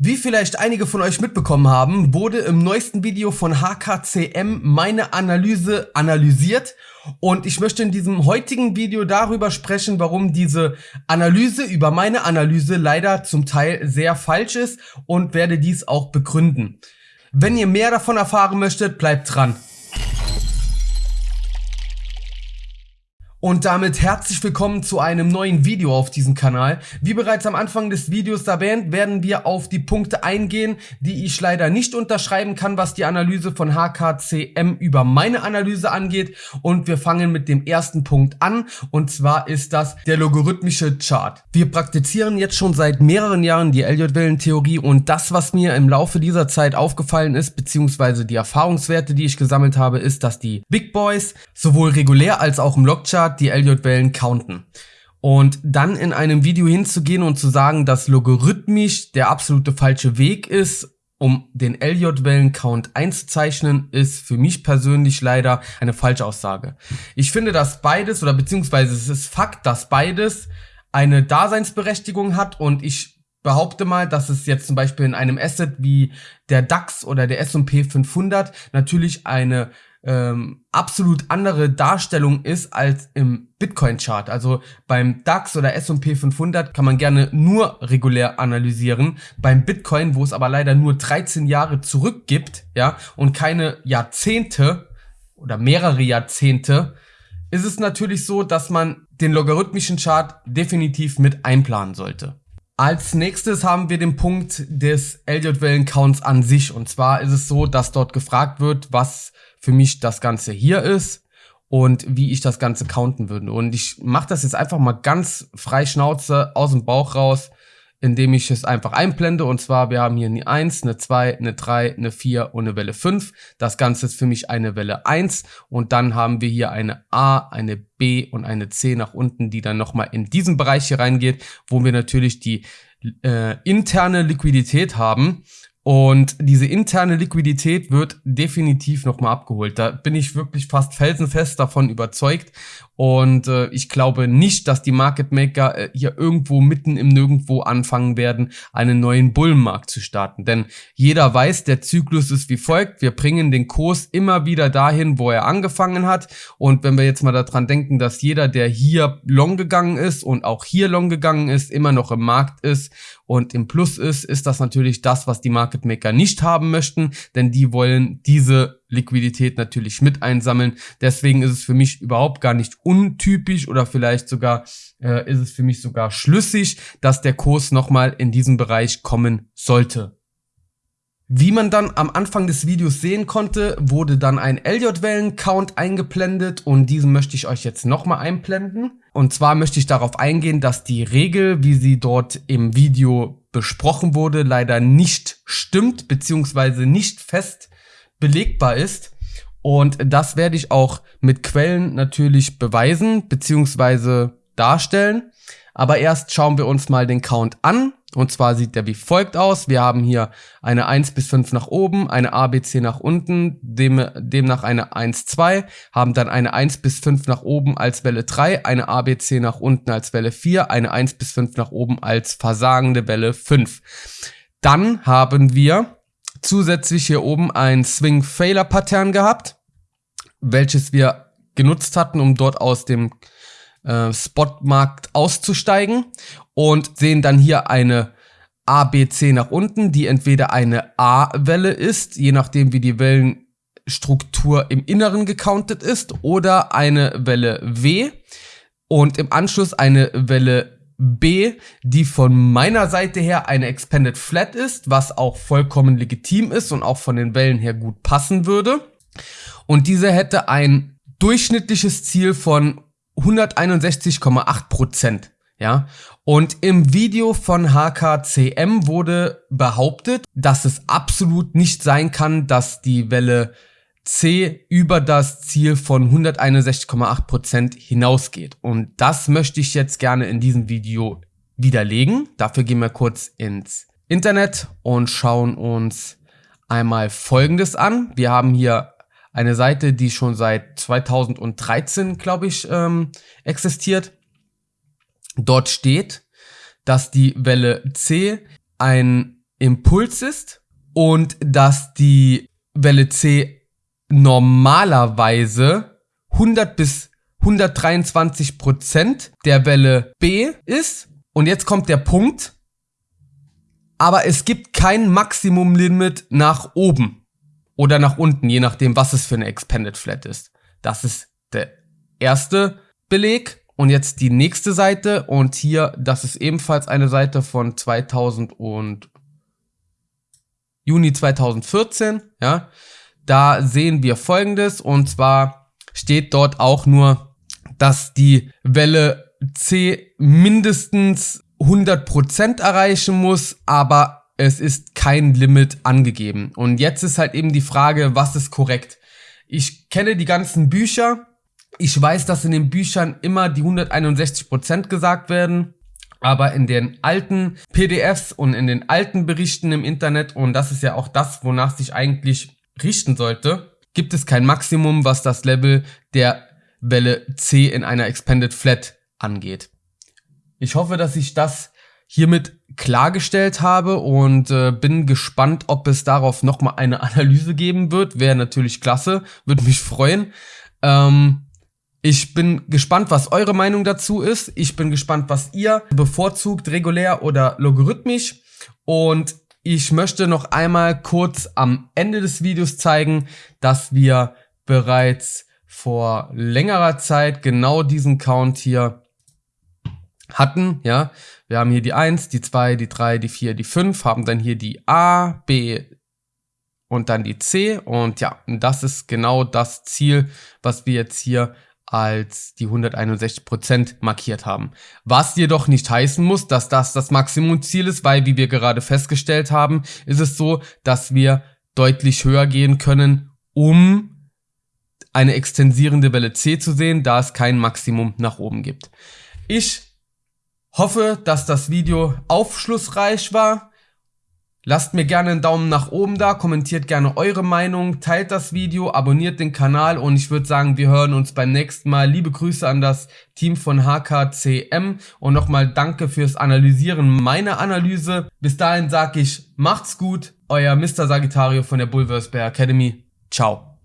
Wie vielleicht einige von euch mitbekommen haben, wurde im neuesten Video von HKCM meine Analyse analysiert und ich möchte in diesem heutigen Video darüber sprechen, warum diese Analyse über meine Analyse leider zum Teil sehr falsch ist und werde dies auch begründen. Wenn ihr mehr davon erfahren möchtet, bleibt dran. Und damit herzlich willkommen zu einem neuen Video auf diesem Kanal. Wie bereits am Anfang des Videos erwähnt, werden wir auf die Punkte eingehen, die ich leider nicht unterschreiben kann, was die Analyse von HKCM über meine Analyse angeht. Und wir fangen mit dem ersten Punkt an und zwar ist das der logarithmische Chart. Wir praktizieren jetzt schon seit mehreren Jahren die Elliott-Wellentheorie und das, was mir im Laufe dieser Zeit aufgefallen ist, beziehungsweise die Erfahrungswerte, die ich gesammelt habe, ist, dass die Big Boys sowohl regulär als auch im Logchart Standard die Elliott-Wellen counten. Und dann in einem Video hinzugehen und zu sagen, dass logarithmisch der absolute falsche Weg ist, um den Elliott-Wellen-Count einzuzeichnen, ist für mich persönlich leider eine falsche Aussage. Ich finde, dass beides, oder beziehungsweise es ist Fakt, dass beides eine Daseinsberechtigung hat und ich behaupte mal, dass es jetzt zum Beispiel in einem Asset wie der DAX oder der S&P 500 natürlich eine ähm, absolut andere Darstellung ist als im Bitcoin-Chart. Also beim DAX oder S&P 500 kann man gerne nur regulär analysieren. Beim Bitcoin, wo es aber leider nur 13 Jahre zurück gibt, ja, und keine Jahrzehnte oder mehrere Jahrzehnte, ist es natürlich so, dass man den logarithmischen Chart definitiv mit einplanen sollte. Als nächstes haben wir den Punkt des Elliott-Wellen-Counts an sich. Und zwar ist es so, dass dort gefragt wird, was für mich das Ganze hier ist und wie ich das Ganze counten würde. Und ich mache das jetzt einfach mal ganz frei Schnauze aus dem Bauch raus, indem ich es einfach einblende. Und zwar, wir haben hier eine 1, eine 2, eine 3, eine 4 und eine Welle 5. Das Ganze ist für mich eine Welle 1. Und dann haben wir hier eine A, eine B und eine C nach unten, die dann nochmal in diesen Bereich hier reingeht, wo wir natürlich die äh, interne Liquidität haben. Und diese interne Liquidität wird definitiv nochmal abgeholt. Da bin ich wirklich fast felsenfest davon überzeugt. Und äh, ich glaube nicht, dass die Market Maker äh, hier irgendwo mitten im Nirgendwo anfangen werden, einen neuen Bullenmarkt zu starten. Denn jeder weiß, der Zyklus ist wie folgt. Wir bringen den Kurs immer wieder dahin, wo er angefangen hat. Und wenn wir jetzt mal daran denken, dass jeder, der hier long gegangen ist und auch hier long gegangen ist, immer noch im Markt ist und im Plus ist, ist das natürlich das, was die Market Maker nicht haben möchten, denn die wollen diese Liquidität natürlich mit einsammeln. Deswegen ist es für mich überhaupt gar nicht untypisch oder vielleicht sogar äh, ist es für mich sogar schlüssig, dass der Kurs nochmal in diesen Bereich kommen sollte. Wie man dann am Anfang des Videos sehen konnte, wurde dann ein Elliott-Wellen-Count eingeblendet und diesen möchte ich euch jetzt nochmal einblenden. Und zwar möchte ich darauf eingehen, dass die Regel, wie sie dort im Video besprochen wurde, leider nicht stimmt, beziehungsweise nicht fest belegbar ist. Und das werde ich auch mit Quellen natürlich beweisen beziehungsweise darstellen. Aber erst schauen wir uns mal den Count an. Und zwar sieht der wie folgt aus. Wir haben hier eine 1 bis 5 nach oben, eine ABC nach unten, dem, demnach eine 1, 2, haben dann eine 1 bis 5 nach oben als Welle 3, eine ABC nach unten als Welle 4, eine 1 bis 5 nach oben als versagende Welle 5. Dann haben wir zusätzlich hier oben ein Swing Failure Pattern gehabt, welches wir genutzt hatten, um dort aus dem äh, Spotmarkt auszusteigen und sehen dann hier eine ABC nach unten, die entweder eine A-Welle ist, je nachdem wie die Wellenstruktur im Inneren gecountet ist, oder eine Welle W und im Anschluss eine Welle B, die von meiner Seite her eine Expanded Flat ist, was auch vollkommen legitim ist und auch von den Wellen her gut passen würde. Und diese hätte ein durchschnittliches Ziel von 161,8 Prozent. Ja, und im Video von HKCM wurde behauptet, dass es absolut nicht sein kann, dass die Welle C über das Ziel von 161,8% hinausgeht. Und das möchte ich jetzt gerne in diesem Video widerlegen. Dafür gehen wir kurz ins Internet und schauen uns einmal Folgendes an. Wir haben hier eine Seite, die schon seit 2013, glaube ich, ähm, existiert. Dort steht, dass die Welle C ein Impuls ist und dass die Welle C normalerweise 100 bis 123 Prozent der Welle B ist. Und jetzt kommt der Punkt. Aber es gibt kein Maximum-Limit nach oben oder nach unten, je nachdem, was es für eine Expanded Flat ist. Das ist der erste Beleg. Und jetzt die nächste Seite. Und hier, das ist ebenfalls eine Seite von 2000 und Juni 2014. Ja, da sehen wir folgendes. Und zwar steht dort auch nur, dass die Welle C mindestens 100% erreichen muss, aber es ist kein Limit angegeben. Und jetzt ist halt eben die Frage, was ist korrekt? Ich kenne die ganzen Bücher. Ich weiß, dass in den Büchern immer die 161% gesagt werden. Aber in den alten PDFs und in den alten Berichten im Internet, und das ist ja auch das, wonach sich eigentlich richten sollte, gibt es kein Maximum, was das Level der Welle C in einer Expanded Flat angeht. Ich hoffe, dass ich das hiermit klargestellt habe und äh, bin gespannt, ob es darauf nochmal eine Analyse geben wird. Wäre natürlich klasse, würde mich freuen. Ähm, ich bin gespannt, was eure Meinung dazu ist. Ich bin gespannt, was ihr bevorzugt, regulär oder logarithmisch. Und ich möchte noch einmal kurz am Ende des Videos zeigen, dass wir bereits vor längerer Zeit genau diesen Count hier hatten, ja. Wir haben hier die 1, die 2, die 3, die 4, die 5, haben dann hier die A, B und dann die C und ja, das ist genau das Ziel, was wir jetzt hier als die 161% markiert haben. Was jedoch nicht heißen muss, dass das das Maximumziel ist, weil wie wir gerade festgestellt haben, ist es so, dass wir deutlich höher gehen können, um eine extensierende Welle C zu sehen, da es kein Maximum nach oben gibt. Ich Hoffe, dass das Video aufschlussreich war. Lasst mir gerne einen Daumen nach oben da, kommentiert gerne eure Meinung, teilt das Video, abonniert den Kanal und ich würde sagen, wir hören uns beim nächsten Mal. Liebe Grüße an das Team von HKCM und nochmal danke fürs Analysieren meiner Analyse. Bis dahin sage ich, macht's gut, euer Mr. Sagittario von der Bulversbear Academy. Ciao.